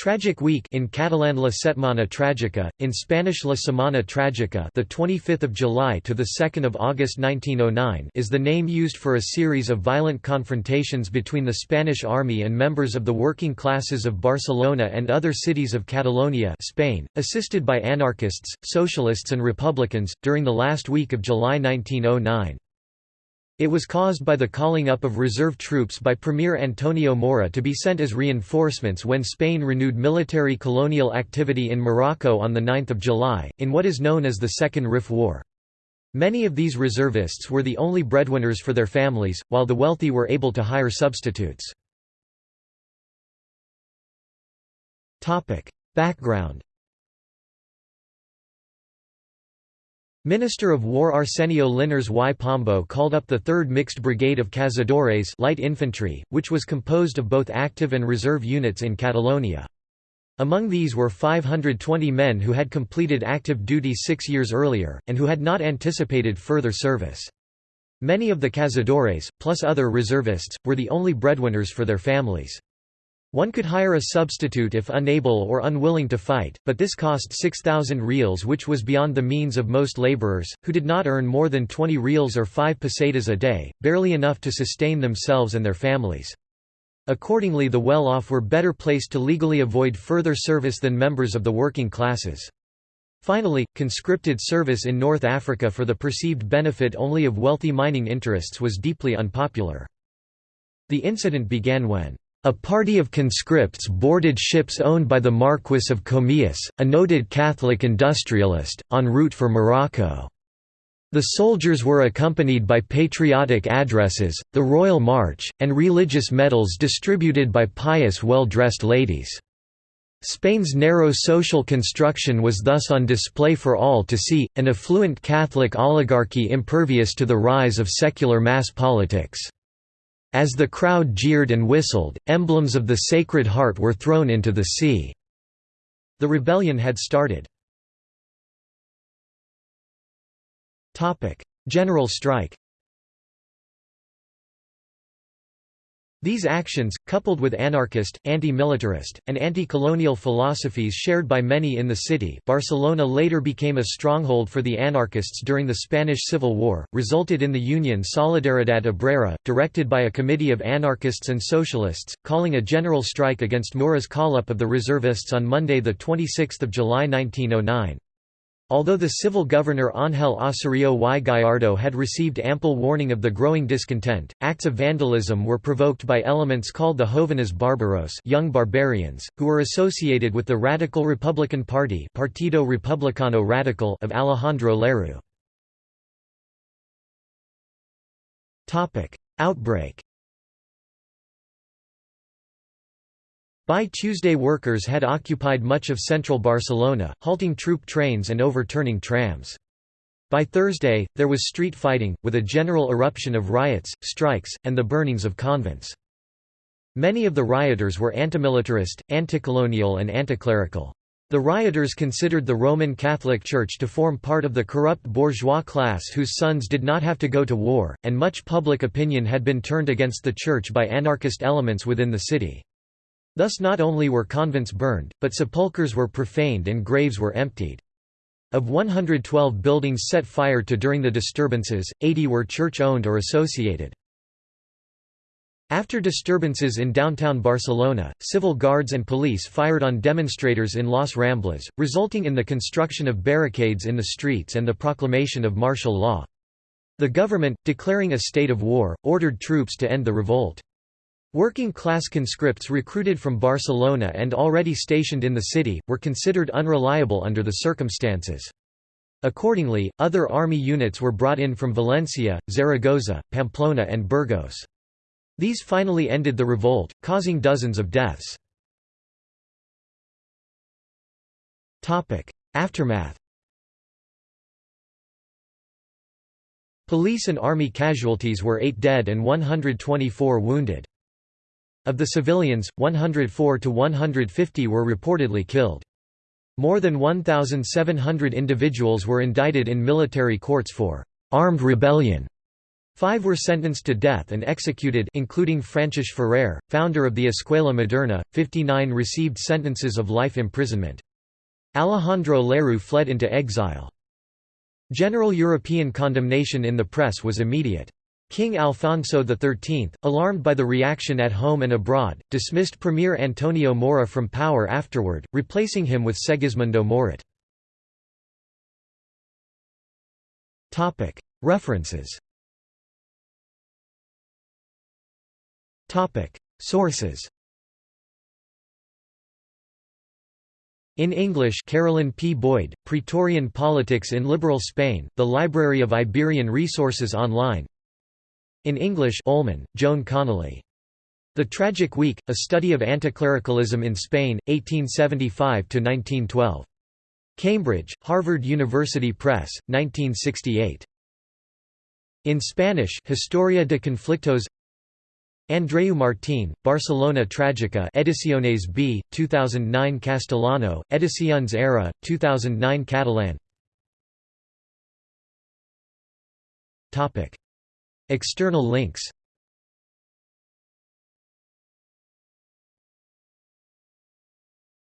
Tragic Week in Catalan La Setmana Tragica, in Spanish La Semana Tragica, the 25th of July to the 2nd of August 1909, is the name used for a series of violent confrontations between the Spanish army and members of the working classes of Barcelona and other cities of Catalonia, Spain, assisted by anarchists, socialists and republicans during the last week of July 1909. It was caused by the calling up of reserve troops by Premier Antonio Maura to be sent as reinforcements when Spain renewed military colonial activity in Morocco on 9 July, in what is known as the Second Rif War. Many of these reservists were the only breadwinners for their families, while the wealthy were able to hire substitutes. Background Minister of War Arsenio Linares y Pombo called up the 3rd Mixed Brigade of Cazadores light infantry, which was composed of both active and reserve units in Catalonia. Among these were 520 men who had completed active duty six years earlier, and who had not anticipated further service. Many of the Cazadores, plus other reservists, were the only breadwinners for their families. One could hire a substitute if unable or unwilling to fight, but this cost 6,000 reals which was beyond the means of most laborers, who did not earn more than 20 reals or 5 pesetas a day, barely enough to sustain themselves and their families. Accordingly the well-off were better placed to legally avoid further service than members of the working classes. Finally, conscripted service in North Africa for the perceived benefit only of wealthy mining interests was deeply unpopular. The incident began when a party of conscripts boarded ships owned by the Marquis of Comillas, a noted Catholic industrialist, en route for Morocco. The soldiers were accompanied by patriotic addresses, the Royal March, and religious medals distributed by pious well-dressed ladies. Spain's narrow social construction was thus on display for all to see, an affluent Catholic oligarchy impervious to the rise of secular mass politics. As the crowd jeered and whistled, emblems of the Sacred Heart were thrown into the sea. The rebellion had started. General strike These actions, coupled with anarchist, anti-militarist, and anti-colonial philosophies shared by many in the city Barcelona later became a stronghold for the anarchists during the Spanish Civil War, resulted in the union Solidaridad Obrera, directed by a committee of anarchists and socialists, calling a general strike against Maura's call-up of the reservists on Monday 26 July 1909. Although the civil governor Ángel Osorio y Gallardo had received ample warning of the growing discontent, acts of vandalism were provoked by elements called the Jóvenes Bárbaros young barbarians, who were associated with the Radical Republican Party Partido Republicano Radical of Alejandro Lerroux. Outbreak By Tuesday workers had occupied much of central Barcelona, halting troop trains and overturning trams. By Thursday, there was street fighting, with a general eruption of riots, strikes, and the burnings of convents. Many of the rioters were antimilitarist, anticolonial and anticlerical. The rioters considered the Roman Catholic Church to form part of the corrupt bourgeois class whose sons did not have to go to war, and much public opinion had been turned against the Church by anarchist elements within the city. Thus not only were convents burned, but sepulchres were profaned and graves were emptied. Of 112 buildings set fire to during the disturbances, 80 were church-owned or associated. After disturbances in downtown Barcelona, civil guards and police fired on demonstrators in Las Ramblas, resulting in the construction of barricades in the streets and the proclamation of martial law. The government, declaring a state of war, ordered troops to end the revolt. Working-class conscripts recruited from Barcelona and already stationed in the city, were considered unreliable under the circumstances. Accordingly, other army units were brought in from Valencia, Zaragoza, Pamplona and Burgos. These finally ended the revolt, causing dozens of deaths. Aftermath Police and army casualties were 8 dead and 124 wounded. Of the civilians, 104 to 150 were reportedly killed. More than 1,700 individuals were indicted in military courts for armed rebellion. Five were sentenced to death and executed including Francesc Ferrer, founder of the Escuela Moderna, 59 received sentences of life imprisonment. Alejandro Lerroux fled into exile. General European condemnation in the press was immediate. King Alfonso XIII, alarmed by the reaction at home and abroad, dismissed Premier Antonio Maura from power afterward, replacing him with Segismundo Moret. References. Sources. In English Carolyn P. Boyd, Praetorian Politics in Liberal Spain, The Library of Iberian Resources Online In English Ullman, Joan Connelly. The Tragic Week, A Study of Anticlericalism in Spain, 1875–1912. Cambridge, Harvard University Press, 1968. In Spanish Historia de Conflictos Andreu Martín, Barcelona Trágica Ediciones B, 2009 Castellano, Ediciones Era, 2009 Catalan External links